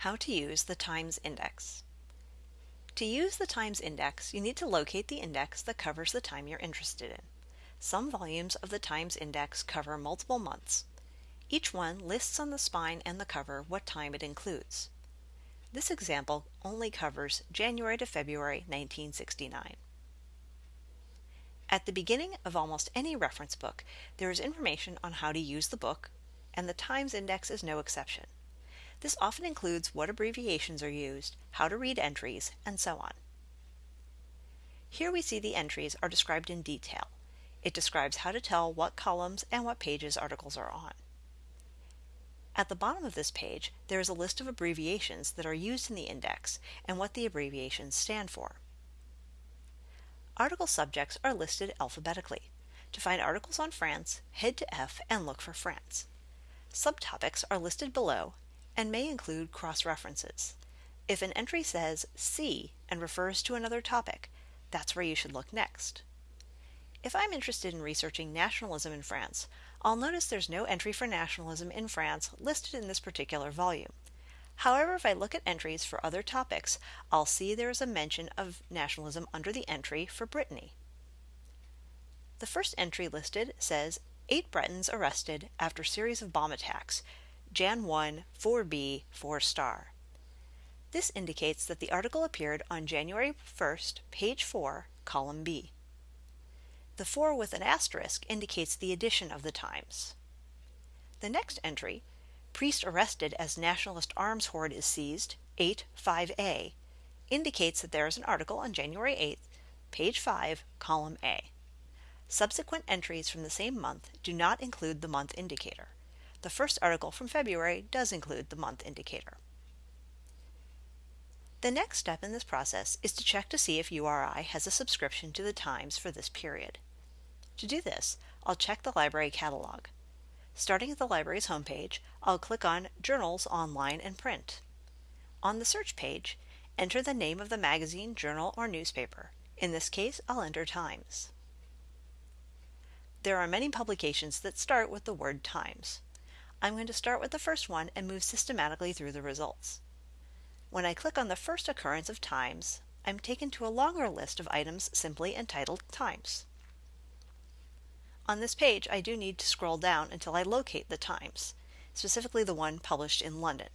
How to use the Times Index. To use the Times Index, you need to locate the index that covers the time you're interested in. Some volumes of the Times Index cover multiple months. Each one lists on the spine and the cover what time it includes. This example only covers January to February 1969. At the beginning of almost any reference book, there is information on how to use the book, and the Times Index is no exception. This often includes what abbreviations are used, how to read entries, and so on. Here we see the entries are described in detail. It describes how to tell what columns and what pages articles are on. At the bottom of this page, there is a list of abbreviations that are used in the index and what the abbreviations stand for. Article subjects are listed alphabetically. To find articles on France, head to F and look for France. Subtopics are listed below and may include cross-references. If an entry says C and refers to another topic, that's where you should look next. If I'm interested in researching nationalism in France, I'll notice there's no entry for nationalism in France listed in this particular volume. However, if I look at entries for other topics, I'll see there is a mention of nationalism under the entry for Brittany. The first entry listed says, Eight Bretons arrested after series of bomb attacks, Jan 1, 4b, 4 star. This indicates that the article appeared on January 1st, page 4, column B. The 4 with an asterisk indicates the edition of the Times. The next entry, Priest arrested as Nationalist arms hoard is seized, 8, 5a, indicates that there is an article on January 8th, page 5, column A. Subsequent entries from the same month do not include the month indicator. The first article from February does include the month indicator. The next step in this process is to check to see if URI has a subscription to the Times for this period. To do this, I'll check the library catalog. Starting at the library's homepage, I'll click on Journals Online and Print. On the search page, enter the name of the magazine, journal, or newspaper. In this case, I'll enter Times. There are many publications that start with the word Times. I'm going to start with the first one and move systematically through the results. When I click on the first occurrence of times, I'm taken to a longer list of items simply entitled Times. On this page, I do need to scroll down until I locate the Times, specifically the one published in London.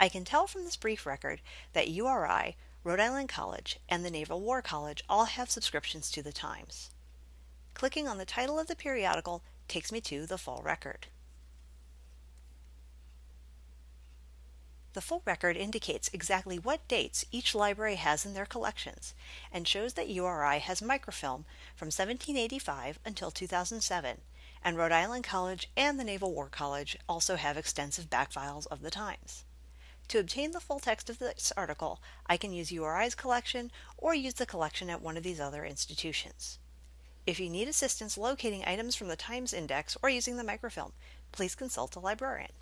I can tell from this brief record that URI, Rhode Island College, and the Naval War College all have subscriptions to the Times. Clicking on the title of the periodical takes me to the full record. The full record indicates exactly what dates each library has in their collections and shows that URI has microfilm from 1785 until 2007, and Rhode Island College and the Naval War College also have extensive back files of the Times. To obtain the full text of this article, I can use URI's collection or use the collection at one of these other institutions. If you need assistance locating items from the Times Index or using the microfilm, please consult a librarian.